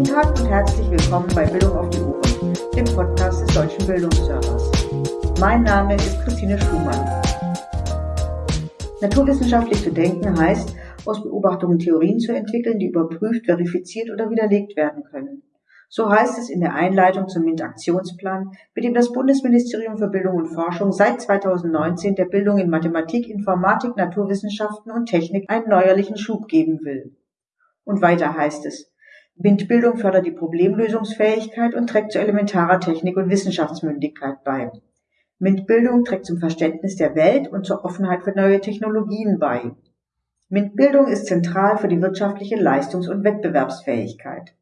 Guten Tag und herzlich willkommen bei Bildung auf die Ohren, dem Podcast des Deutschen Bildungsservers. Mein Name ist Christine Schumann. Naturwissenschaftlich zu denken heißt, aus Beobachtungen Theorien zu entwickeln, die überprüft, verifiziert oder widerlegt werden können. So heißt es in der Einleitung zum MINT-Aktionsplan, mit dem das Bundesministerium für Bildung und Forschung seit 2019 der Bildung in Mathematik, Informatik, Naturwissenschaften und Technik einen neuerlichen Schub geben will. Und weiter heißt es, MINT-Bildung fördert die Problemlösungsfähigkeit und trägt zu elementarer Technik- und Wissenschaftsmündigkeit bei. MINT-Bildung trägt zum Verständnis der Welt und zur Offenheit für neue Technologien bei. MINT-Bildung ist zentral für die wirtschaftliche Leistungs- und Wettbewerbsfähigkeit.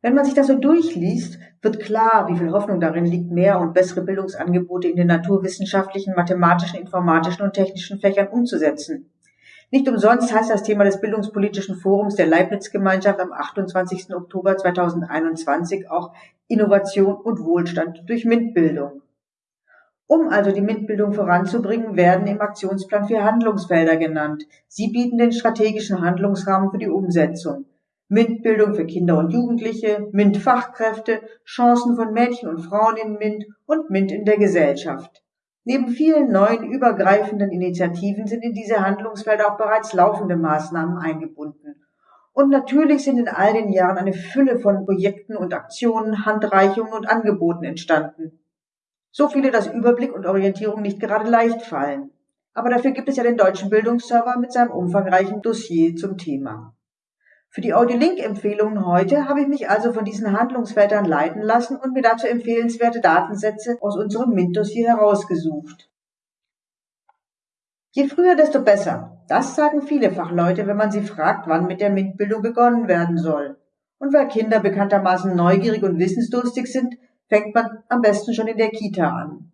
Wenn man sich das so durchliest, wird klar, wie viel Hoffnung darin liegt, mehr und bessere Bildungsangebote in den naturwissenschaftlichen, mathematischen, informatischen und technischen Fächern umzusetzen. Nicht umsonst heißt das Thema des Bildungspolitischen Forums der Leibniz-Gemeinschaft am 28. Oktober 2021 auch Innovation und Wohlstand durch MINT-Bildung. Um also die MINT-Bildung voranzubringen, werden im Aktionsplan vier Handlungsfelder genannt. Sie bieten den strategischen Handlungsrahmen für die Umsetzung. MINT-Bildung für Kinder und Jugendliche, MINT-Fachkräfte, Chancen von Mädchen und Frauen in MINT und MINT in der Gesellschaft. Neben vielen neuen übergreifenden Initiativen sind in diese Handlungsfelder auch bereits laufende Maßnahmen eingebunden. Und natürlich sind in all den Jahren eine Fülle von Projekten und Aktionen, Handreichungen und Angeboten entstanden. So viele, dass Überblick und Orientierung nicht gerade leicht fallen. Aber dafür gibt es ja den Deutschen Bildungsserver mit seinem umfangreichen Dossier zum Thema. Für die Audiolink-Empfehlungen heute habe ich mich also von diesen Handlungsfeldern leiten lassen und mir dazu empfehlenswerte Datensätze aus unserem MINT-Dossier herausgesucht. Je früher, desto besser. Das sagen viele Fachleute, wenn man sie fragt, wann mit der MINT-Bildung begonnen werden soll. Und weil Kinder bekanntermaßen neugierig und wissensdurstig sind, fängt man am besten schon in der Kita an.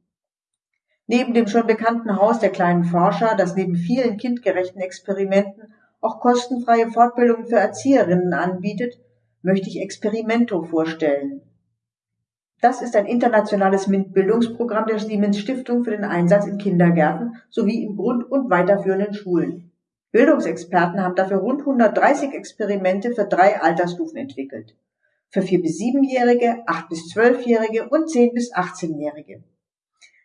Neben dem schon bekannten Haus der kleinen Forscher, das neben vielen kindgerechten Experimenten auch kostenfreie Fortbildungen für Erzieherinnen anbietet, möchte ich Experimento vorstellen. Das ist ein internationales MINT-Bildungsprogramm der Siemens Stiftung für den Einsatz in Kindergärten sowie in Grund- und weiterführenden Schulen. Bildungsexperten haben dafür rund 130 Experimente für drei Altersstufen entwickelt. Für vier bis siebenjährige, acht bis zwölfjährige und zehn bis achtzehnjährige.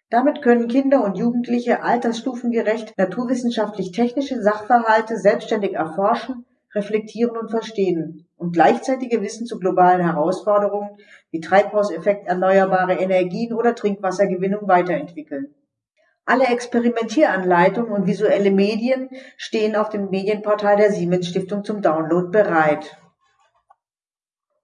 Damit können Kinder und Jugendliche altersstufengerecht naturwissenschaftlich-technische Sachverhalte selbstständig erforschen, reflektieren und verstehen und gleichzeitige Wissen zu globalen Herausforderungen wie Treibhauseffekt, erneuerbare Energien oder Trinkwassergewinnung weiterentwickeln. Alle Experimentieranleitungen und visuelle Medien stehen auf dem Medienportal der Siemens Stiftung zum Download bereit.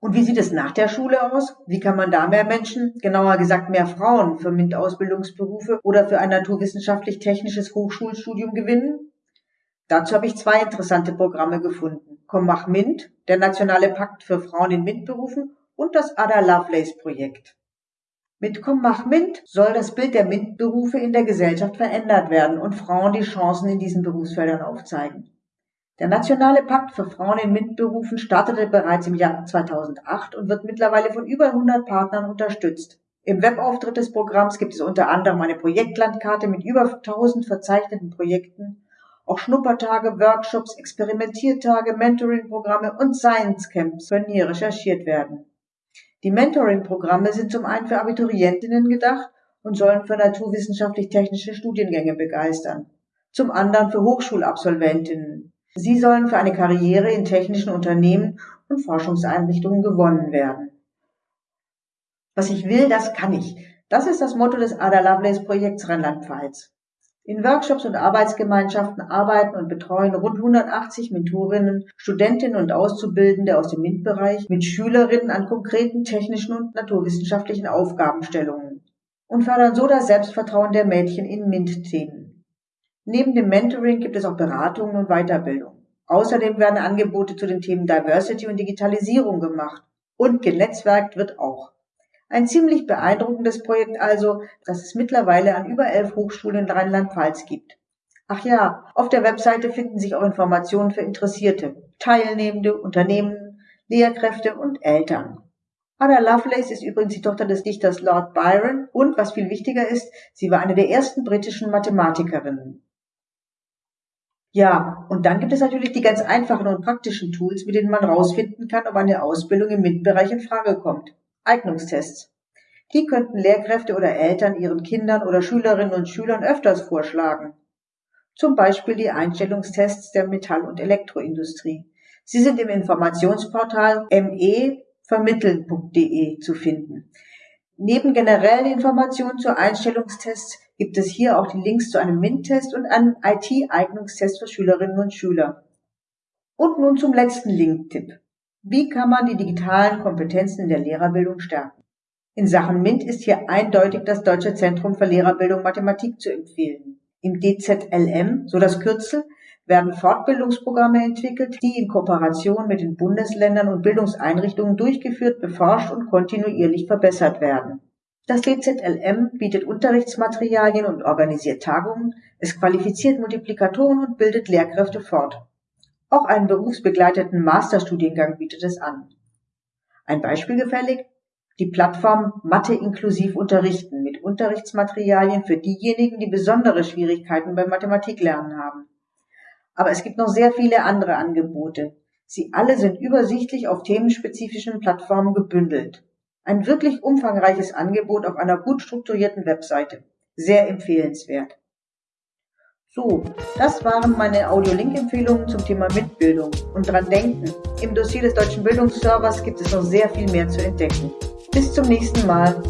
Und wie sieht es nach der Schule aus? Wie kann man da mehr Menschen, genauer gesagt mehr Frauen für MINT-Ausbildungsberufe oder für ein naturwissenschaftlich-technisches Hochschulstudium gewinnen? Dazu habe ich zwei interessante Programme gefunden. Komm mach MINT, der nationale Pakt für Frauen in MINT-Berufen und das Ada Lovelace Projekt. Mit Komm mach MINT soll das Bild der MINT-Berufe in der Gesellschaft verändert werden und Frauen die Chancen in diesen Berufsfeldern aufzeigen. Der Nationale Pakt für Frauen in MINT-Berufen startete bereits im Jahr 2008 und wird mittlerweile von über 100 Partnern unterstützt. Im Webauftritt des Programms gibt es unter anderem eine Projektlandkarte mit über 1000 verzeichneten Projekten, auch Schnuppertage, Workshops, Experimentiertage, Mentoring-Programme und Science Camps können hier recherchiert werden. Die Mentoring-Programme sind zum einen für Abiturientinnen gedacht und sollen für naturwissenschaftlich-technische Studiengänge begeistern, zum anderen für Hochschulabsolventinnen, Sie sollen für eine Karriere in technischen Unternehmen und Forschungseinrichtungen gewonnen werden. Was ich will, das kann ich. Das ist das Motto des Ada Lovelace Projekts Rheinland-Pfalz. In Workshops und Arbeitsgemeinschaften arbeiten und betreuen rund 180 Mentorinnen, Studentinnen und Auszubildende aus dem MINT-Bereich mit Schülerinnen an konkreten technischen und naturwissenschaftlichen Aufgabenstellungen und fördern so das Selbstvertrauen der Mädchen in MINT-Themen. Neben dem Mentoring gibt es auch Beratungen und Weiterbildung. Außerdem werden Angebote zu den Themen Diversity und Digitalisierung gemacht. Und genetzwerkt wird auch. Ein ziemlich beeindruckendes Projekt also, das es mittlerweile an über elf Hochschulen in Rheinland-Pfalz gibt. Ach ja, auf der Webseite finden sich auch Informationen für Interessierte, Teilnehmende, Unternehmen, Lehrkräfte und Eltern. Ada Lovelace ist übrigens die Tochter des Dichters Lord Byron und, was viel wichtiger ist, sie war eine der ersten britischen Mathematikerinnen. Ja, und dann gibt es natürlich die ganz einfachen und praktischen Tools, mit denen man herausfinden kann, ob eine Ausbildung im MINT-Bereich in Frage kommt. Eignungstests. Die könnten Lehrkräfte oder Eltern ihren Kindern oder Schülerinnen und Schülern öfters vorschlagen. Zum Beispiel die Einstellungstests der Metall- und Elektroindustrie. Sie sind im Informationsportal mevermitteln.de zu finden. Neben generellen Informationen zu Einstellungstests gibt es hier auch die Links zu einem MINT-Test und einem IT-Eignungstest für Schülerinnen und Schüler. Und nun zum letzten Link-Tipp. Wie kann man die digitalen Kompetenzen in der Lehrerbildung stärken? In Sachen MINT ist hier eindeutig das Deutsche Zentrum für Lehrerbildung Mathematik zu empfehlen. Im DZLM, so das Kürzel, werden Fortbildungsprogramme entwickelt, die in Kooperation mit den Bundesländern und Bildungseinrichtungen durchgeführt, beforscht und kontinuierlich verbessert werden. Das DZLM bietet Unterrichtsmaterialien und organisiert Tagungen, es qualifiziert Multiplikatoren und bildet Lehrkräfte fort. Auch einen berufsbegleiteten Masterstudiengang bietet es an. Ein Beispiel gefällig? Die Plattform Mathe inklusiv unterrichten mit Unterrichtsmaterialien für diejenigen, die besondere Schwierigkeiten beim Mathematiklernen haben. Aber es gibt noch sehr viele andere Angebote. Sie alle sind übersichtlich auf themenspezifischen Plattformen gebündelt. Ein wirklich umfangreiches Angebot auf einer gut strukturierten Webseite. Sehr empfehlenswert. So, das waren meine Audio-Link-Empfehlungen zum Thema Mitbildung. Und dran denken, im Dossier des Deutschen Bildungsservers gibt es noch sehr viel mehr zu entdecken. Bis zum nächsten Mal.